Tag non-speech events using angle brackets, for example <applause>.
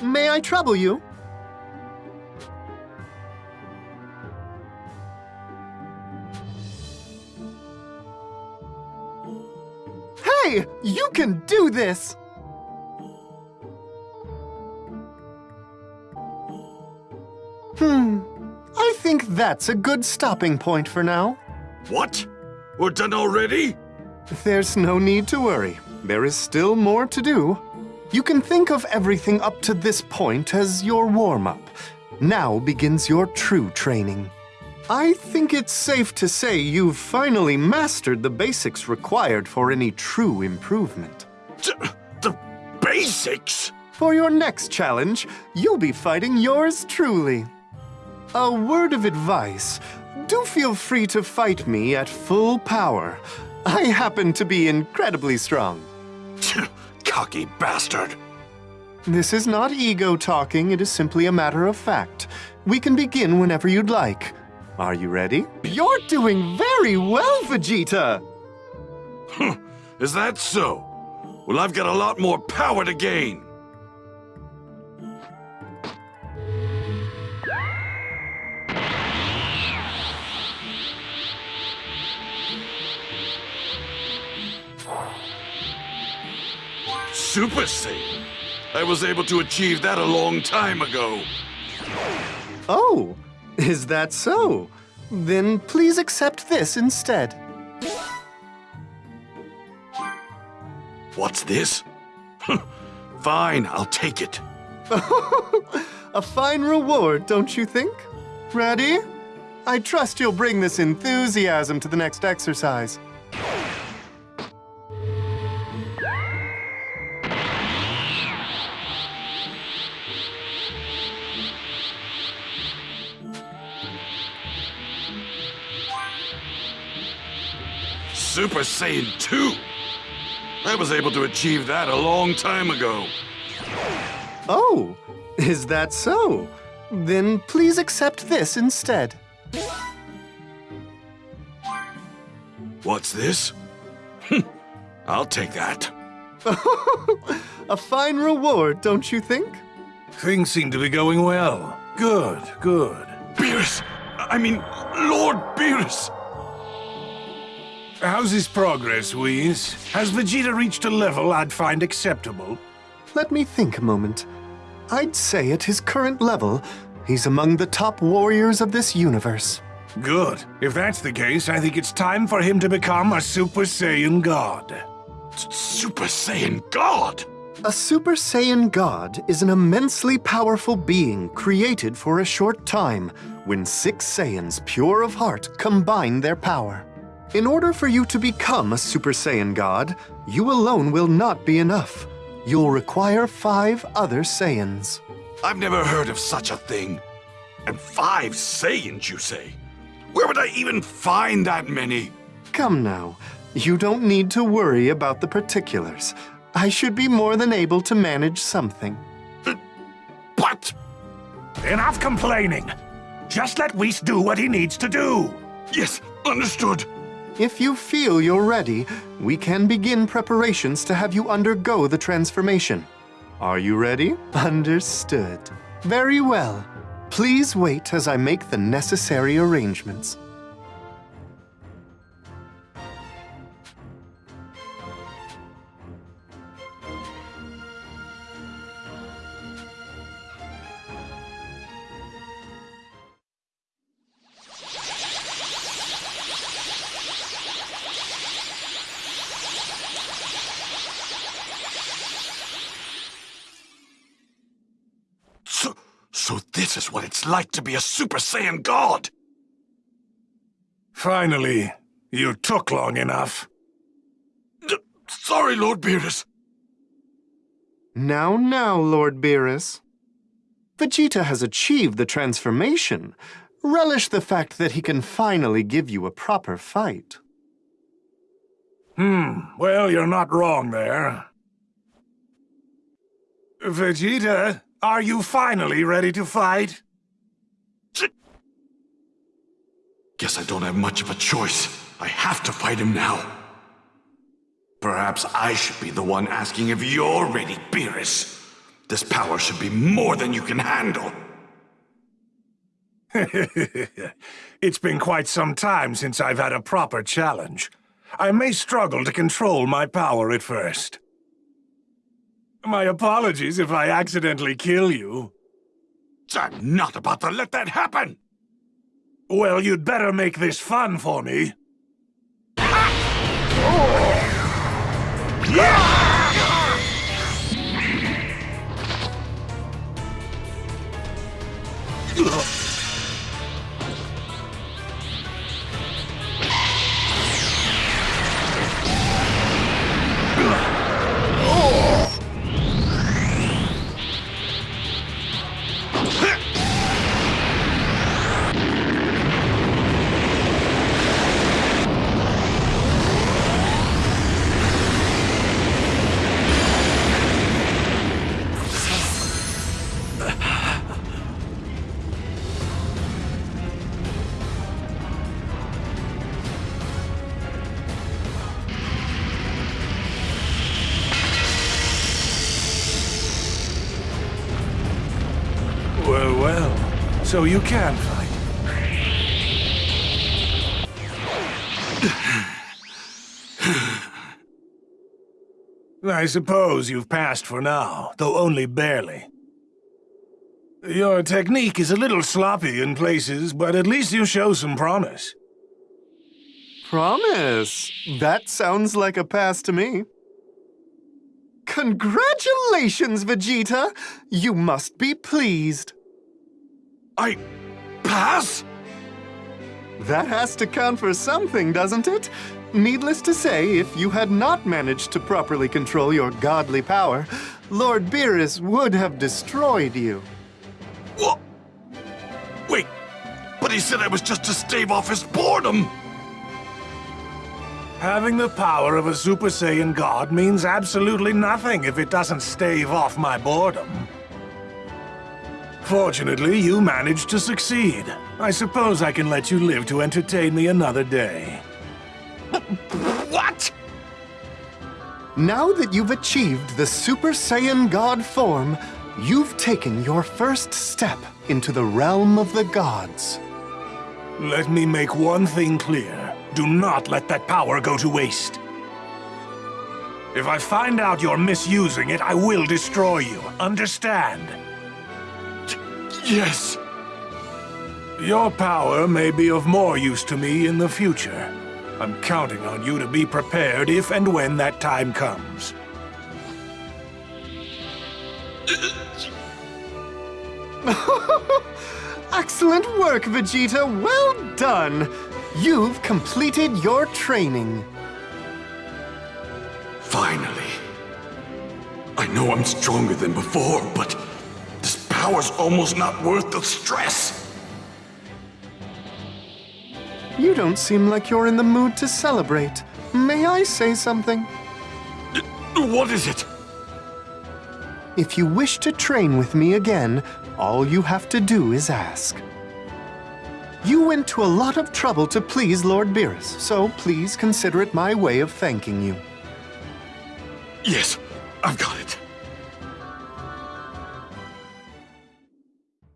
May I trouble you? Hey, you can do this! Hmm, I think that's a good stopping point for now. What? We're done already? There's no need to worry. There is still more to do. You can think of everything up to this point as your warm-up. Now begins your true training. I think it's safe to say you've finally mastered the basics required for any true improvement. D the basics? For your next challenge, you'll be fighting yours truly. A word of advice. Do feel free to fight me at full power. I happen to be incredibly strong. Cocky bastard. This is not ego talking, it is simply a matter of fact. We can begin whenever you'd like. Are you ready? You're doing very well, Vegeta! Is that so? Well, I've got a lot more power to gain. Super Saiyan? I was able to achieve that a long time ago. Oh, is that so? Then please accept this instead. What's this? <laughs> Fine, I'll take it. <laughs> A fine reward, don't you think? Ready? I trust you'll bring this enthusiasm to the next exercise. Super Saiyan 2! I was able to achieve that a long time ago. Oh, is that so? Then please accept this instead. What's this? Hm, I'll take that. <laughs> A fine reward, don't you think? Things seem to be going well. Good, good. Beerus! I mean, Lord Beerus! How's his progress, Whis? Has Vegeta reached a level I'd find acceptable? Let me think a moment. I'd say at his current level, he's among the top warriors of this universe. Good. If that's the case, I think it's time for him to become a Super Saiyan God. Super Saiyan God! A Super Saiyan God is an immensely powerful being created for a short time when six Saiyans pure of heart combine their power. In order for you to become a Super Saiyan God, you alone will not be enough. You'll require five other Saiyans. I've never heard of such a thing. And five Saiyans, you say? Where would I even find that many? Come now, you don't need to worry about the particulars. I should be more than able to manage something. <laughs> What? Enough complaining! Just let Whis do what he needs to do! Yes, understood. If you feel you're ready, we can begin preparations to have you undergo the transformation. Are you ready? Understood. Very well. Please wait as I make the necessary arrangements. So this is what it's like to be a Super Saiyan God! Finally, you took long enough. D sorry, Lord Beerus. Now, now, Lord Beerus. Vegeta has achieved the transformation. Relish the fact that he can finally give you a proper fight. Hmm, well, you're not wrong there. Vegeta, are you finally ready to fight? Guess I don't have much of a choice. I have to fight him now. Perhaps I should be the one asking if you're ready, Beerus. This power should be more than you can handle. <laughs> it's been quite some time since I've had a proper challenge. I may struggle to control my power at first. My apologies if I accidentally kill you. I'm not about to let that happen! Well, you'd better make this fun for me. Ah! Well, So you can fight. I suppose you've passed for now, though only barely. Your technique is a little sloppy in places, but at least you show some promise. Promise? That sounds like a pass to me. Congratulations, Vegeta! You must be pleased. I... pass? That has to count for something, doesn't it? Needless to say, if you had not managed to properly control your godly power, Lord Beerus would have destroyed you. What? Wait, but he said I was just to stave off his boredom! Having the power of a Super Saiyan God means absolutely nothing if it doesn't stave off my boredom. Fortunately, you managed to succeed. I suppose I can let you live to entertain me another day. What? Now that you've achieved the Super Saiyan God form, you've taken your first step into the realm of the gods. Let me make one thing clear. Do not let that power go to waste. If I find out you're misusing it, I will destroy you. Understand? Yes. Your power may be of more use to me in the future. I'm counting on you to be prepared if and when that time comes. <laughs> Excellent work, Vegeta! Well done! You've completed your training. Finally. I know I'm stronger than before, but power's almost not worth the stress. You don't seem like you're in the mood to celebrate. May I say something? What is it? If you wish to train with me again, all you have to do is ask. You went to a lot of trouble to please Lord Beerus, so please consider it my way of thanking you. Yes, I've got it.